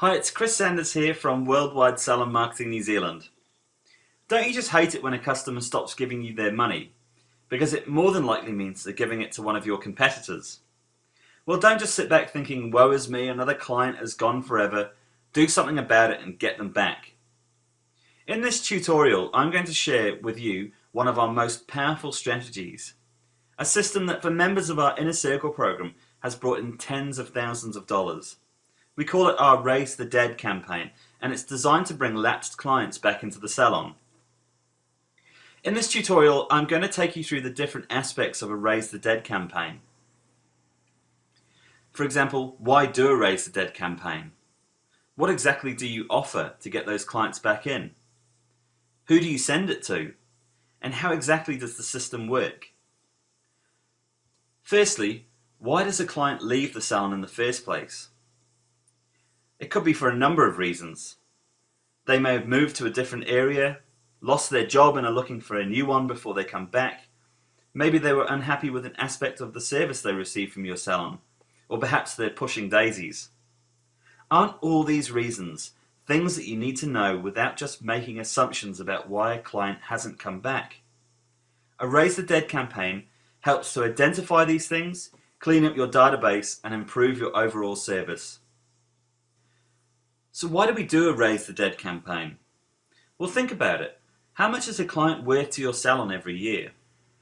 Hi, it's Chris Sanders here from Worldwide Salon Marketing New Zealand. Don't you just hate it when a customer stops giving you their money? Because it more than likely means they're giving it to one of your competitors. Well, don't just sit back thinking, woe is me, another client has gone forever. Do something about it and get them back. In this tutorial, I'm going to share with you one of our most powerful strategies. A system that for members of our Inner Circle program has brought in tens of thousands of dollars. We call it our Raise the Dead campaign and it's designed to bring lapsed clients back into the salon. In this tutorial I'm going to take you through the different aspects of a Raise the Dead campaign. For example, why do a Raise the Dead campaign? What exactly do you offer to get those clients back in? Who do you send it to? And how exactly does the system work? Firstly, why does a client leave the salon in the first place? It could be for a number of reasons. They may have moved to a different area, lost their job and are looking for a new one before they come back. Maybe they were unhappy with an aspect of the service they received from your salon, or perhaps they're pushing daisies. Aren't all these reasons things that you need to know without just making assumptions about why a client hasn't come back? A Raise the Dead campaign helps to identify these things, clean up your database and improve your overall service. So why do we do a Raise the Dead campaign? Well, think about it. How much is a client worth to your salon every year?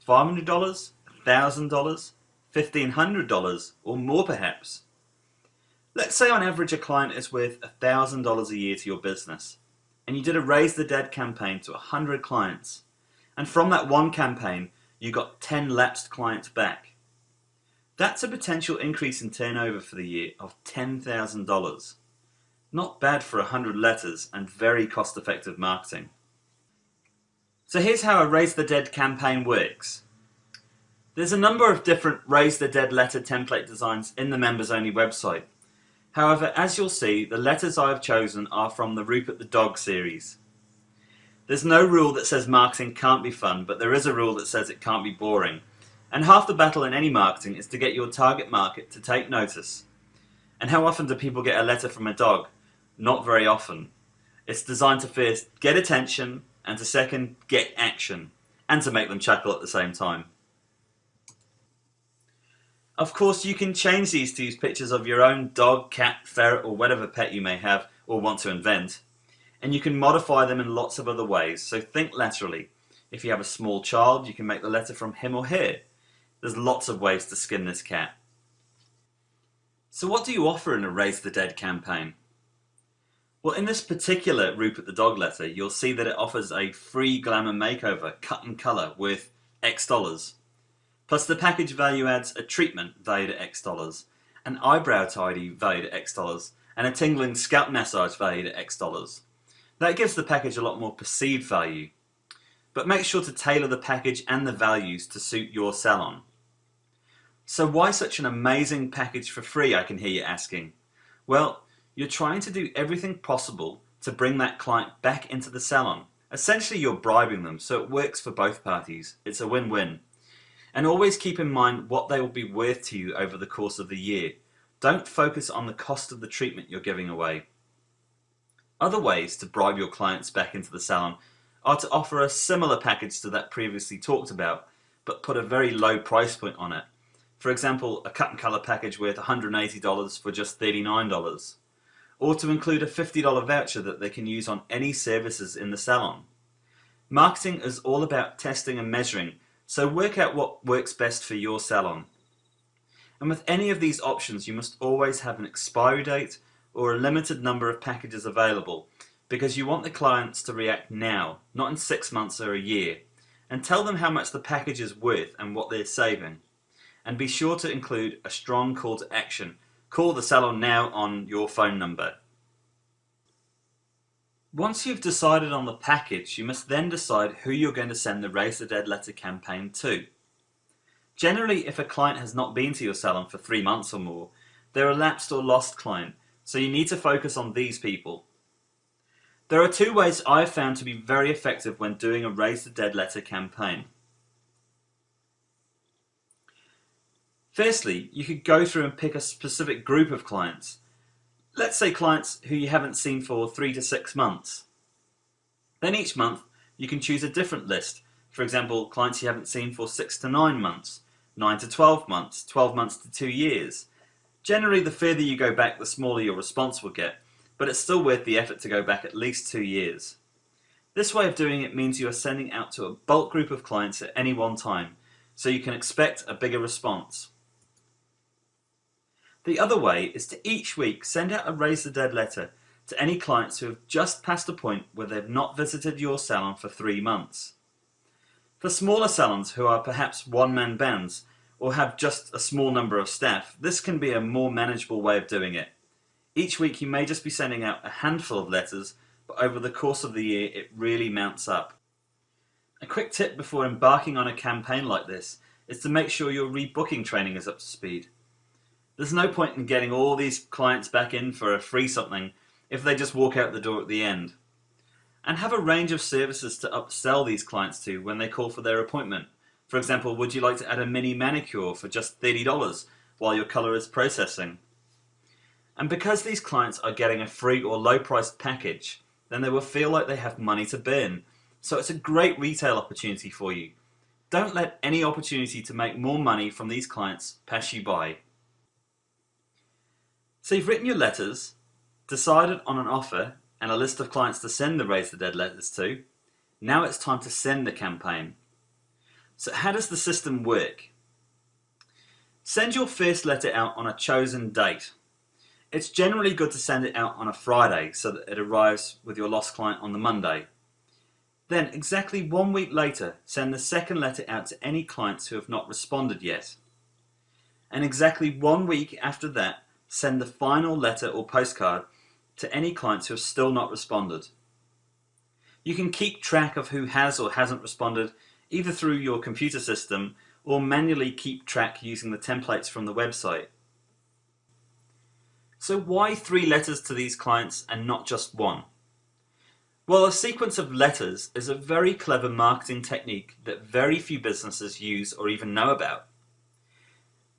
$500? $1,000? $1,500? Or more perhaps? Let's say on average a client is worth $1,000 a year to your business and you did a Raise the Dead campaign to 100 clients and from that one campaign you got 10 lapsed clients back. That's a potential increase in turnover for the year of $10,000. Not bad for 100 letters and very cost-effective marketing. So here's how a Raise the Dead campaign works. There's a number of different Raise the Dead letter template designs in the members only website. However, as you'll see, the letters I have chosen are from the Rupert the Dog series. There's no rule that says marketing can't be fun, but there is a rule that says it can't be boring. And half the battle in any marketing is to get your target market to take notice. And how often do people get a letter from a dog? Not very often. It's designed to first get attention and to second get action and to make them chuckle at the same time. Of course you can change these to use pictures of your own dog, cat, ferret or whatever pet you may have or want to invent. And you can modify them in lots of other ways, so think laterally. If you have a small child, you can make the letter from him or her. There's lots of ways to skin this cat. So what do you offer in a Raise the Dead campaign? Well, in this particular Rupert the Dog letter, you'll see that it offers a free glamour makeover cut and colour worth X dollars. Plus the package value adds a treatment valued at X dollars, an eyebrow tidy valued at X dollars, and a tingling scalp massage valued at X dollars. That gives the package a lot more perceived value. But make sure to tailor the package and the values to suit your salon. So why such an amazing package for free, I can hear you asking? Well, you're trying to do everything possible to bring that client back into the salon. Essentially, you're bribing them, so it works for both parties. It's a win-win. And always keep in mind what they will be worth to you over the course of the year. Don't focus on the cost of the treatment you're giving away. Other ways to bribe your clients back into the salon are to offer a similar package to that previously talked about, but put a very low price point on it. For example, a cut and colour package worth $180 for just $39 or to include a $50 voucher that they can use on any services in the salon. Marketing is all about testing and measuring, so work out what works best for your salon. And with any of these options, you must always have an expiry date or a limited number of packages available because you want the clients to react now, not in six months or a year, and tell them how much the package is worth and what they're saving. And be sure to include a strong call to action Call the salon now on your phone number. Once you've decided on the package, you must then decide who you're going to send the Raise the Dead letter campaign to. Generally, if a client has not been to your salon for three months or more, they're a lapsed or lost client, so you need to focus on these people. There are two ways I have found to be very effective when doing a Raise the Dead letter campaign. Firstly, you could go through and pick a specific group of clients. Let's say clients who you haven't seen for three to six months. Then each month you can choose a different list. For example, clients you haven't seen for six to nine months, nine to 12 months, 12 months to two years. Generally, the further you go back, the smaller your response will get, but it's still worth the effort to go back at least two years. This way of doing it means you are sending out to a bulk group of clients at any one time, so you can expect a bigger response. The other way is to each week send out a Raise the Dead letter to any clients who have just passed a point where they've not visited your salon for three months. For smaller salons who are perhaps one-man bands or have just a small number of staff, this can be a more manageable way of doing it. Each week you may just be sending out a handful of letters, but over the course of the year it really mounts up. A quick tip before embarking on a campaign like this is to make sure your rebooking training is up to speed. There's no point in getting all these clients back in for a free something if they just walk out the door at the end. And have a range of services to upsell these clients to when they call for their appointment. For example, would you like to add a mini manicure for just $30 while your colour is processing? And because these clients are getting a free or low priced package, then they will feel like they have money to burn. So it's a great retail opportunity for you. Don't let any opportunity to make more money from these clients pass you by. So you've written your letters, decided on an offer and a list of clients to send the Raise the Dead letters to. Now it's time to send the campaign. So how does the system work? Send your first letter out on a chosen date. It's generally good to send it out on a Friday so that it arrives with your lost client on the Monday. Then, exactly one week later, send the second letter out to any clients who have not responded yet. And exactly one week after that, send the final letter or postcard to any clients who have still not responded. You can keep track of who has or hasn't responded either through your computer system or manually keep track using the templates from the website. So why three letters to these clients and not just one? Well, a sequence of letters is a very clever marketing technique that very few businesses use or even know about.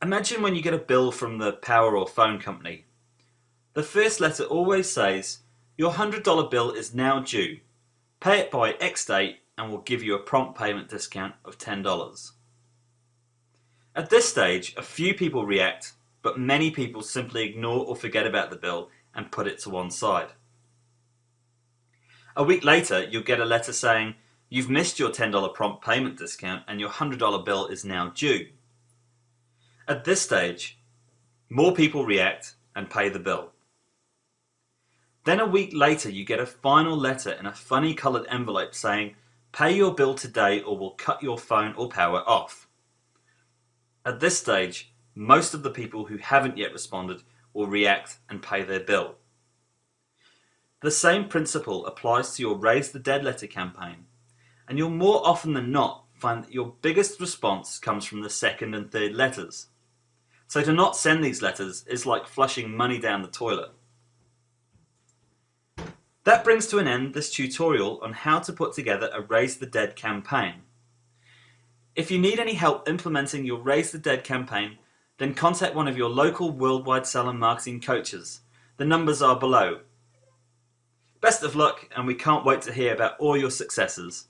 Imagine when you get a bill from the power or phone company. The first letter always says, your $100 bill is now due. Pay it by X date and we'll give you a prompt payment discount of $10. At this stage, a few people react, but many people simply ignore or forget about the bill and put it to one side. A week later, you'll get a letter saying, you've missed your $10 prompt payment discount and your $100 bill is now due. At this stage, more people react and pay the bill. Then a week later, you get a final letter in a funny coloured envelope saying, pay your bill today or we'll cut your phone or power off. At this stage, most of the people who haven't yet responded will react and pay their bill. The same principle applies to your Raise the Dead letter campaign, and you'll more often than not find that your biggest response comes from the second and third letters. So to not send these letters is like flushing money down the toilet. That brings to an end this tutorial on how to put together a Raise the Dead campaign. If you need any help implementing your Raise the Dead campaign, then contact one of your local worldwide salon marketing coaches. The numbers are below. Best of luck and we can't wait to hear about all your successes.